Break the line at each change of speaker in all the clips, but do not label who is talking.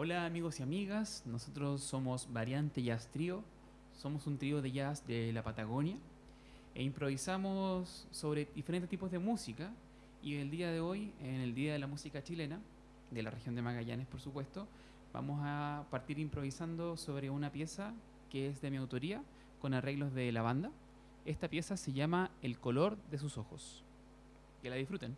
Hola amigos y amigas, nosotros somos Variante Jazz Trio, somos un trío de jazz de la Patagonia e improvisamos sobre diferentes tipos de música y el día de hoy, en el Día de la Música Chilena, de la región de Magallanes por supuesto, vamos a partir improvisando sobre una pieza que es de mi autoría con arreglos de la banda. Esta pieza se llama El color de sus ojos. Que la disfruten.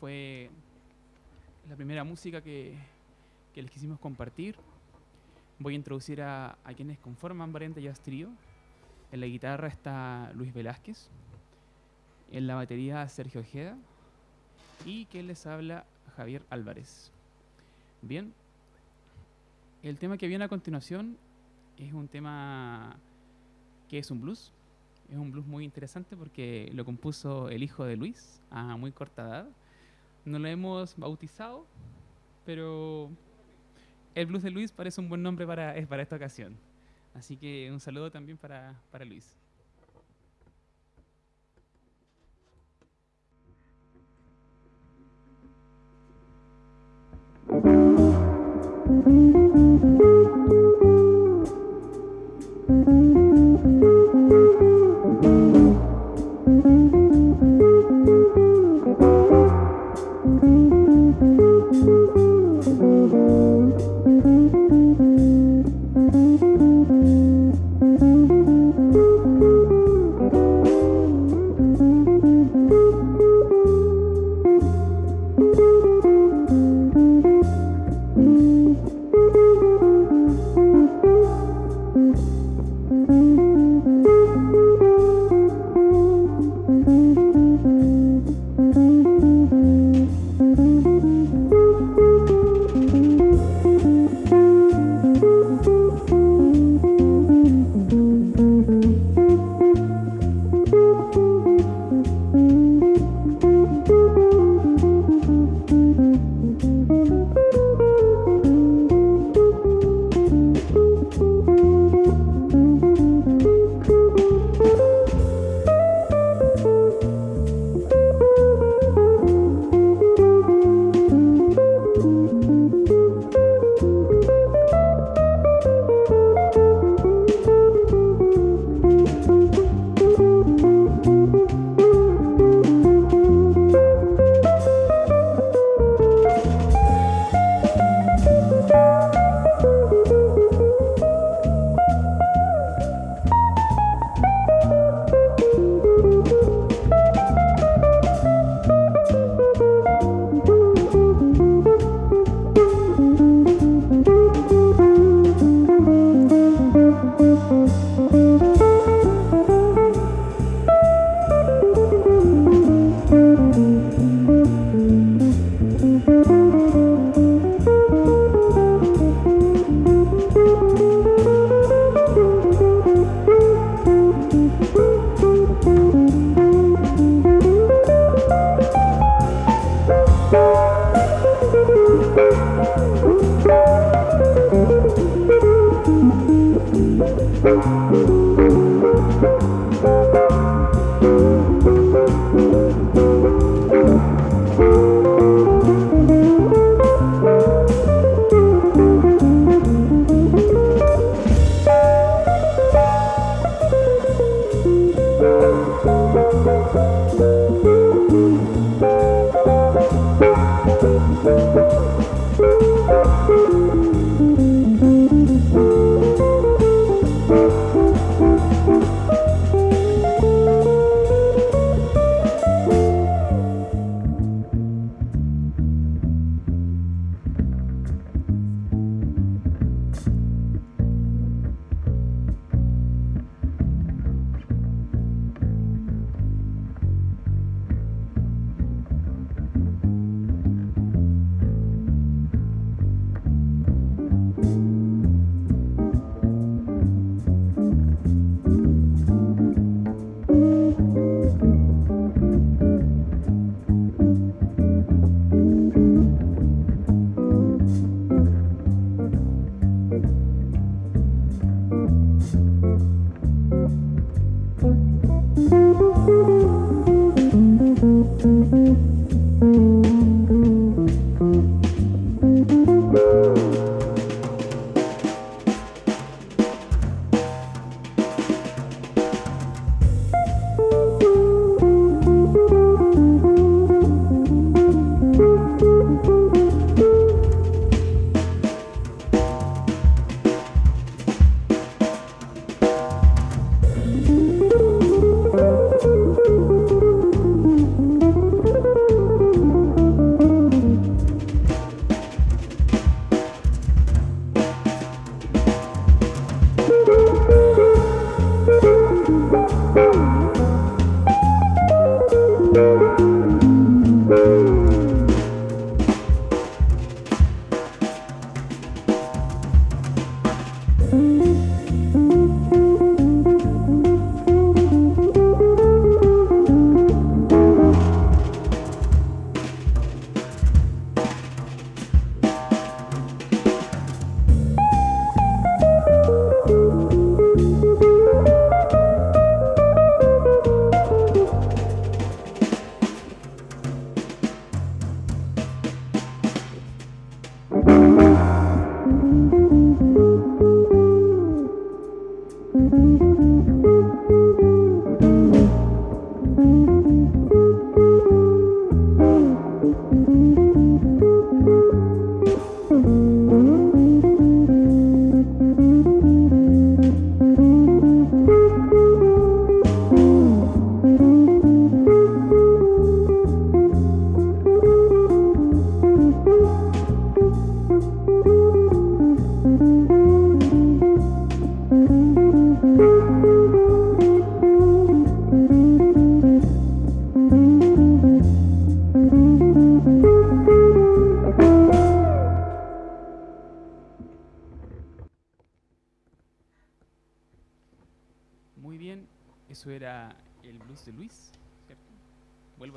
Fue la primera música que, les quisimos compartir. Voy a introducir a, a quienes conforman Variante Jazz Trio. En la guitarra está Luis Velázquez. En la batería Sergio Ojeda. Y quien les habla Javier Álvarez. Bien. El tema que viene a continuación es un tema que es un blues. Es un blues muy interesante porque lo compuso el hijo de Luis a muy corta edad. No lo hemos bautizado, pero el blues de Luis parece un buen nombre para, para esta ocasión. Así que un saludo también para, para Luis.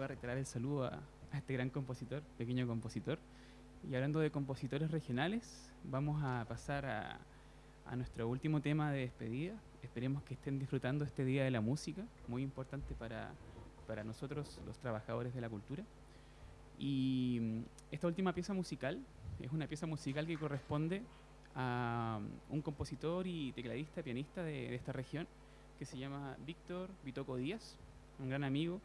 Vuelvo a reiterar el saludo a, a este gran compositor, pequeño compositor. Y hablando de compositores regionales, vamos a pasar a, a nuestro último tema de despedida. Esperemos que estén disfrutando este Día de la Música, muy importante para, para nosotros los trabajadores de la cultura. Y mm, esta última pieza musical es una pieza musical que corresponde a mm, un compositor y tecladista, pianista de, de esta región, que se llama Víctor Vitoco Díaz, un gran amigo,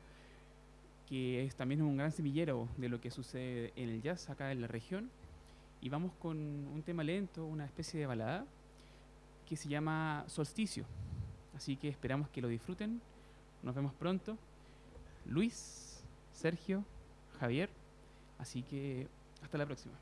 que es también un gran semillero de lo que sucede en el jazz acá en la región. Y vamos con un tema lento, una especie de balada, que se llama Solsticio. Así que esperamos que lo disfruten. Nos vemos pronto. Luis, Sergio, Javier. Así que hasta la próxima.